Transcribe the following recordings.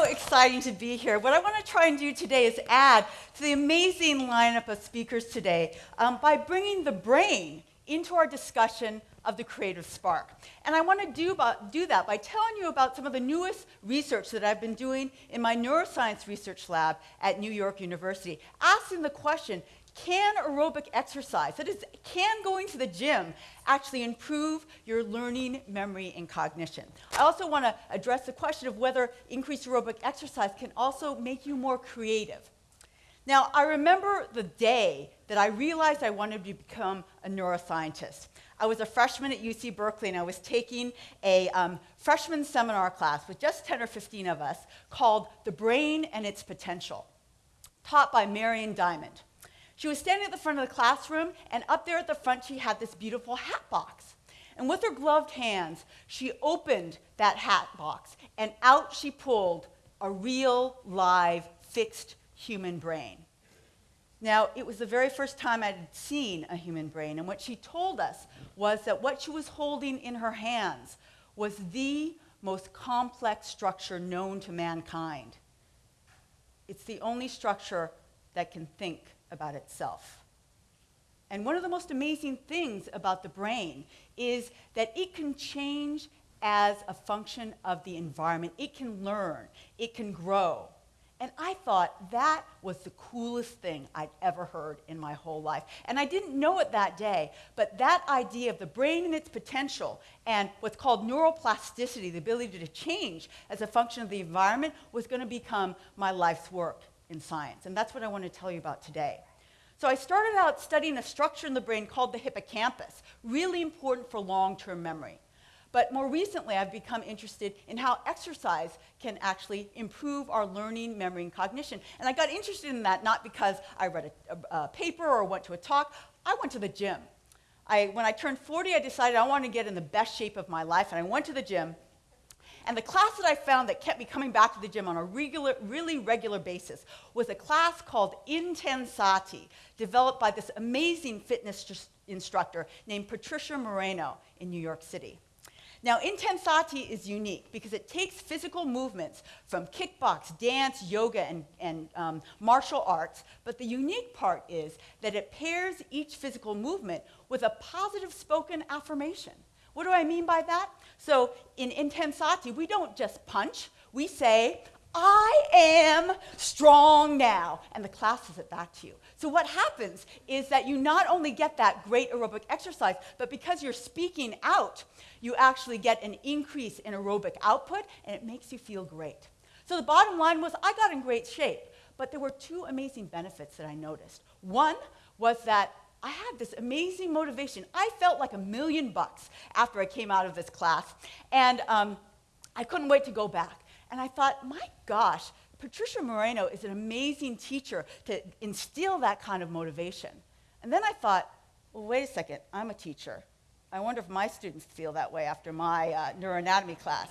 so exciting to be here. What I want to try and do today is add to the amazing lineup of speakers today um, by bringing the brain into our discussion of the creative spark. And I want to do, do that by telling you about some of the newest research that I've been doing in my neuroscience research lab at New York University, asking the question, can aerobic exercise, that is, can going to the gym actually improve your learning, memory, and cognition? I also want to address the question of whether increased aerobic exercise can also make you more creative. Now, I remember the day that I realized I wanted to become a neuroscientist. I was a freshman at UC Berkeley, and I was taking a um, freshman seminar class with just 10 or 15 of us called The Brain and Its Potential, taught by Marion Diamond. She was standing at the front of the classroom, and up there at the front, she had this beautiful hat box. And with her gloved hands, she opened that hat box, and out she pulled a real, live, fixed human brain. Now, it was the very first time I'd seen a human brain, and what she told us was that what she was holding in her hands was the most complex structure known to mankind. It's the only structure that can think about itself. And one of the most amazing things about the brain is that it can change as a function of the environment. It can learn, it can grow. And I thought that was the coolest thing I'd ever heard in my whole life. And I didn't know it that day, but that idea of the brain and its potential and what's called neuroplasticity, the ability to change as a function of the environment, was going to become my life's work in science. And that's what I want to tell you about today. So I started out studying a structure in the brain called the hippocampus, really important for long-term memory. But more recently, I've become interested in how exercise can actually improve our learning, memory, and cognition. And I got interested in that not because I read a, a, a paper or went to a talk. I went to the gym. I, when I turned 40, I decided I wanted to get in the best shape of my life, and I went to the gym. And the class that I found that kept me coming back to the gym on a regular, really regular basis was a class called Intensati, developed by this amazing fitness instructor named Patricia Moreno in New York City. Now, Intensati is unique because it takes physical movements from kickbox, dance, yoga, and, and um, martial arts, but the unique part is that it pairs each physical movement with a positive spoken affirmation. What do I mean by that? So in Intensati, we don't just punch, we say, I am strong now. And the class says it back to you. So what happens is that you not only get that great aerobic exercise, but because you're speaking out, you actually get an increase in aerobic output, and it makes you feel great. So the bottom line was I got in great shape, but there were two amazing benefits that I noticed. One was that I had this amazing motivation. I felt like a million bucks after I came out of this class, and um, I couldn't wait to go back. And I thought, my gosh, Patricia Moreno is an amazing teacher to instill that kind of motivation. And then I thought, well, wait a second, I'm a teacher. I wonder if my students feel that way after my uh, neuroanatomy class.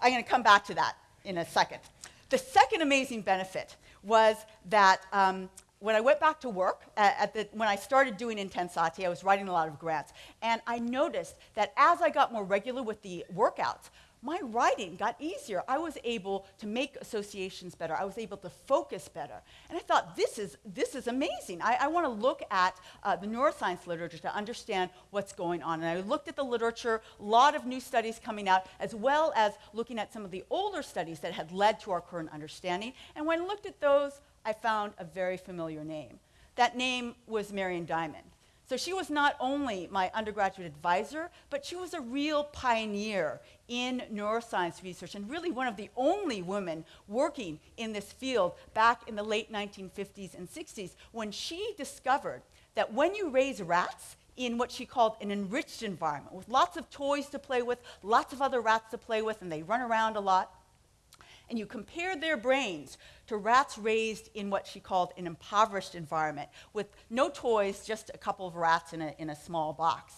I'm going to come back to that in a second. The second amazing benefit was that um, when I went back to work, uh, at the, when I started doing Intensati, I was writing a lot of grants. And I noticed that as I got more regular with the workouts, my writing got easier. I was able to make associations better. I was able to focus better. And I thought, this is, this is amazing. I, I want to look at uh, the neuroscience literature to understand what's going on. And I looked at the literature, a lot of new studies coming out, as well as looking at some of the older studies that had led to our current understanding. And when I looked at those, I found a very familiar name. That name was Marion Diamond. So she was not only my undergraduate advisor, but she was a real pioneer in neuroscience research and really one of the only women working in this field back in the late 1950s and 60s when she discovered that when you raise rats in what she called an enriched environment with lots of toys to play with, lots of other rats to play with, and they run around a lot, and you compared their brains to rats raised in what she called an impoverished environment with no toys, just a couple of rats in a, in a small box.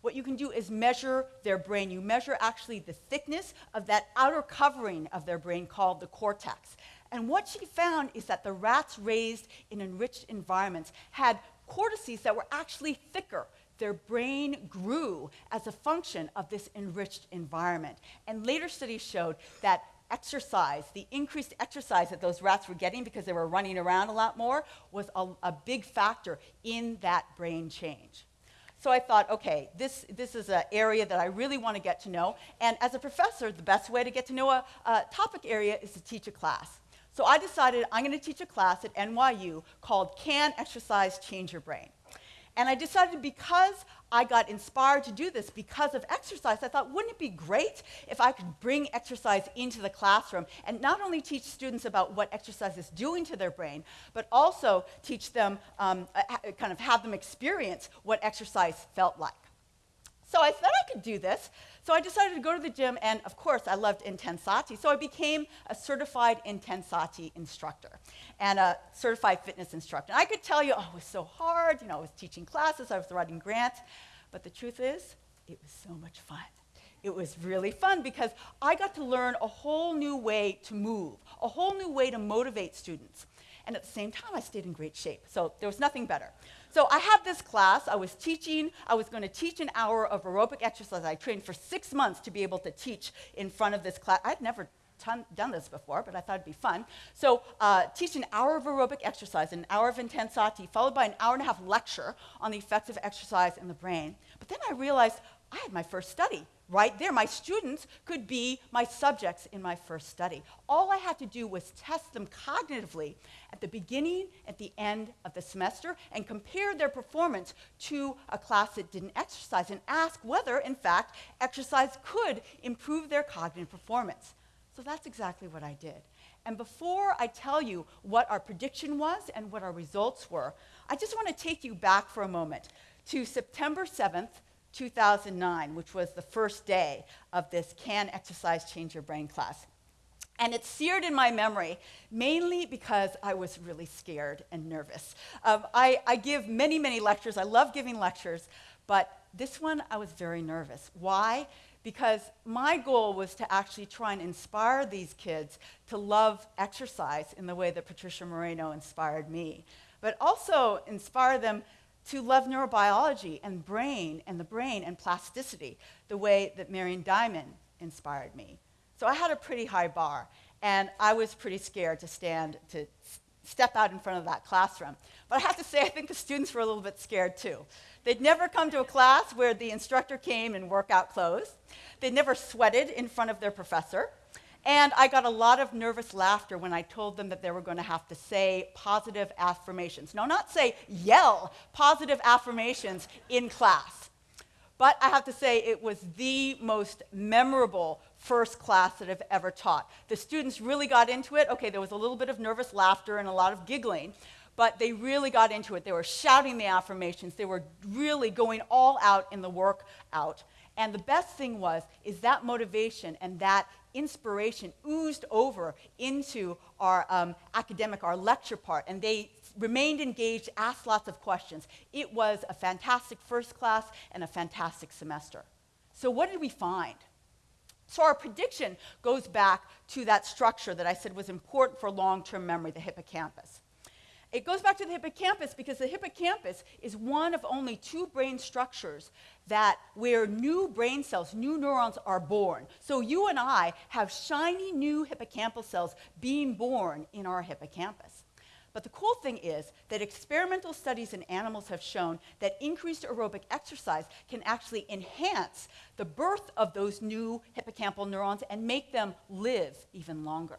What you can do is measure their brain. You measure actually the thickness of that outer covering of their brain called the cortex. And what she found is that the rats raised in enriched environments had cortices that were actually thicker their brain grew as a function of this enriched environment. And later studies showed that exercise, the increased exercise that those rats were getting because they were running around a lot more, was a, a big factor in that brain change. So I thought, okay, this, this is an area that I really want to get to know. And as a professor, the best way to get to know a, a topic area is to teach a class. So I decided I'm going to teach a class at NYU called Can Exercise Change Your Brain? And I decided because I got inspired to do this because of exercise, I thought, wouldn't it be great if I could bring exercise into the classroom and not only teach students about what exercise is doing to their brain, but also teach them, um, kind of have them experience what exercise felt like. So I thought I could do this. So I decided to go to the gym, and of course, I loved Intensati. So I became a certified Intensati instructor and a certified fitness instructor. And I could tell you, oh, it was so hard. You know, I was teaching classes, I was writing grants. But the truth is, it was so much fun. It was really fun because I got to learn a whole new way to move, a whole new way to motivate students. And at the same time, I stayed in great shape. So there was nothing better. So I had this class. I was teaching. I was going to teach an hour of aerobic exercise. I trained for six months to be able to teach in front of this class. I'd never done this before, but I thought it'd be fun. So uh, teach an hour of aerobic exercise, an hour of intensati, followed by an hour and a half lecture on the effects of exercise in the brain. But then I realized I had my first study right there. My students could be my subjects in my first study. All I had to do was test them cognitively at the beginning, at the end of the semester, and compare their performance to a class that didn't exercise and ask whether, in fact, exercise could improve their cognitive performance. So that's exactly what I did. And before I tell you what our prediction was and what our results were, I just want to take you back for a moment to September 7th, 2009, which was the first day of this Can Exercise Change Your Brain class. And it's seared in my memory, mainly because I was really scared and nervous. Um, I, I give many, many lectures. I love giving lectures, but this one I was very nervous. Why? Because my goal was to actually try and inspire these kids to love exercise in the way that Patricia Moreno inspired me, but also inspire them to love neurobiology and brain and the brain and plasticity the way that Marion Diamond inspired me. So I had a pretty high bar, and I was pretty scared to stand, to step out in front of that classroom. But I have to say, I think the students were a little bit scared too. They'd never come to a class where the instructor came in workout clothes. They'd never sweated in front of their professor. And I got a lot of nervous laughter when I told them that they were going to have to say positive affirmations. No, not say yell positive affirmations in class. But I have to say, it was the most memorable first class that I've ever taught. The students really got into it. Okay, there was a little bit of nervous laughter and a lot of giggling, but they really got into it. They were shouting the affirmations. They were really going all out in the workout. And the best thing was, is that motivation and that inspiration oozed over into our um, academic, our lecture part, and they remained engaged, asked lots of questions. It was a fantastic first class and a fantastic semester. So what did we find? So our prediction goes back to that structure that I said was important for long-term memory, the hippocampus. It goes back to the hippocampus because the hippocampus is one of only two brain structures that where new brain cells, new neurons are born. So you and I have shiny new hippocampal cells being born in our hippocampus. But the cool thing is that experimental studies in animals have shown that increased aerobic exercise can actually enhance the birth of those new hippocampal neurons and make them live even longer.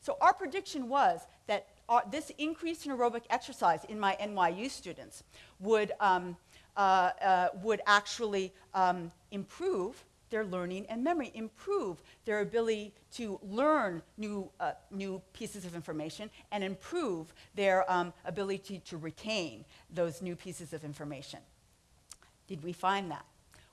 So our prediction was that uh, this increase in aerobic exercise in my NYU students would, um, uh, uh, would actually um, improve their learning and memory, improve their ability to learn new, uh, new pieces of information, and improve their um, ability to retain those new pieces of information. Did we find that?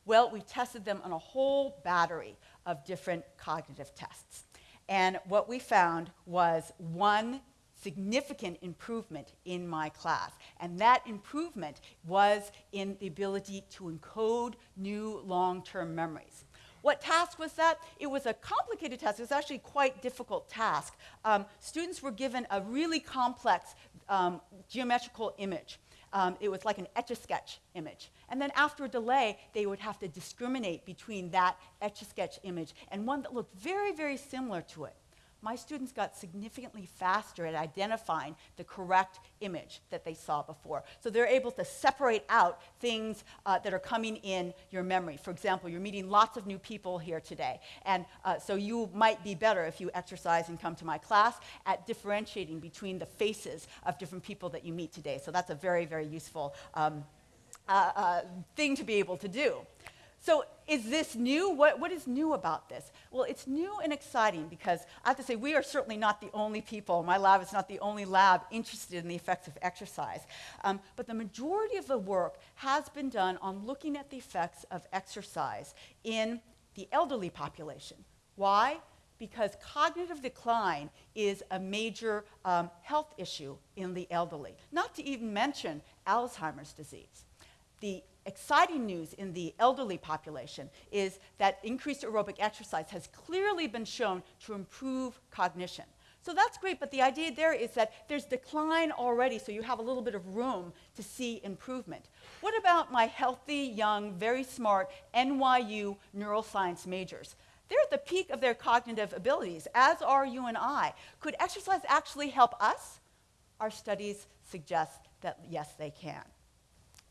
Well, we tested them on a whole battery of different cognitive tests. And what we found was one significant improvement in my class. And that improvement was in the ability to encode new long-term memories. What task was that? It was a complicated task. It was actually quite difficult task. Um, students were given a really complex um, geometrical image. Um, it was like an etch-a-sketch image. And then after a delay, they would have to discriminate between that etch-a-sketch image and one that looked very, very similar to it. My students got significantly faster at identifying the correct image that they saw before. So they're able to separate out things uh, that are coming in your memory. For example, you're meeting lots of new people here today. And uh, so you might be better if you exercise and come to my class at differentiating between the faces of different people that you meet today. So that's a very, very useful um, uh, uh thing to be able to do. So is this new? What, what is new about this? Well, it's new and exciting because I have to say, we are certainly not the only people, my lab is not the only lab interested in the effects of exercise. Um, but the majority of the work has been done on looking at the effects of exercise in the elderly population. Why? Because cognitive decline is a major um, health issue in the elderly, not to even mention Alzheimer's disease. The exciting news in the elderly population is that increased aerobic exercise has clearly been shown to improve cognition. So that's great, but the idea there is that there's decline already, so you have a little bit of room to see improvement. What about my healthy, young, very smart NYU neuroscience majors? They're at the peak of their cognitive abilities, as are you and I. Could exercise actually help us? Our studies suggest that yes, they can.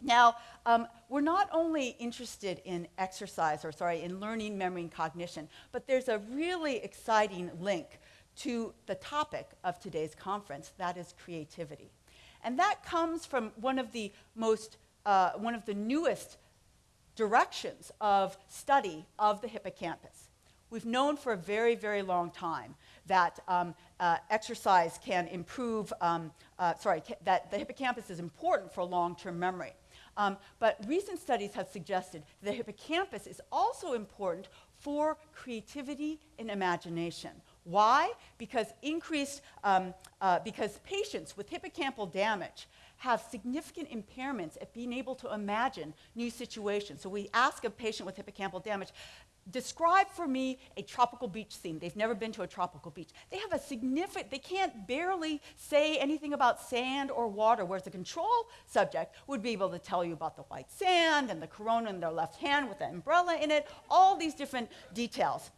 Now, um, we're not only interested in exercise, or sorry, in learning, memory, and cognition, but there's a really exciting link to the topic of today's conference, that is creativity. And that comes from one of the most, uh, one of the newest directions of study of the hippocampus. We've known for a very, very long time that um, uh, exercise can improve, um, uh, sorry, that the hippocampus is important for long-term memory. Um, but recent studies have suggested that the hippocampus is also important for creativity and imagination. Why? Because increased, um, uh, because patients with hippocampal damage have significant impairments at being able to imagine new situations. So we ask a patient with hippocampal damage, describe for me a tropical beach scene. They've never been to a tropical beach. They have a significant, they can't barely say anything about sand or water, whereas a control subject would be able to tell you about the white sand and the corona in their left hand with the umbrella in it, all these different details.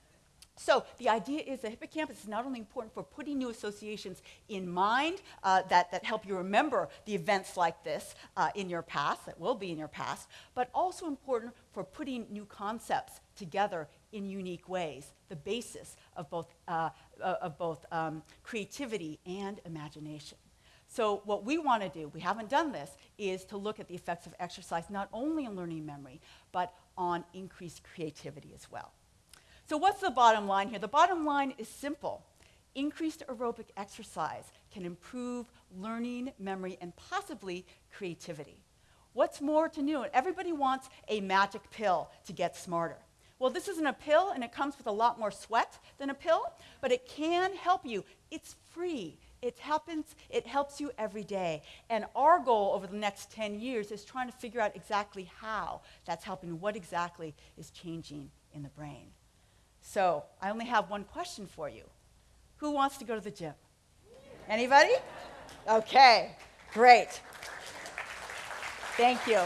So the idea is the hippocampus is not only important for putting new associations in mind uh, that, that help you remember the events like this uh, in your past, that will be in your past, but also important for putting new concepts together in unique ways, the basis of both, uh, of both um, creativity and imagination. So what we want to do, we haven't done this, is to look at the effects of exercise not only on learning memory, but on increased creativity as well. So what's the bottom line here? The bottom line is simple. Increased aerobic exercise can improve learning, memory, and possibly creativity. What's more to know? Everybody wants a magic pill to get smarter. Well, this isn't a pill, and it comes with a lot more sweat than a pill, but it can help you. It's free. It happens, it helps you every day. And our goal over the next 10 years is trying to figure out exactly how that's helping, what exactly is changing in the brain. So I only have one question for you. Who wants to go to the gym? Anybody? Okay, great. Thank you.